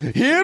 Here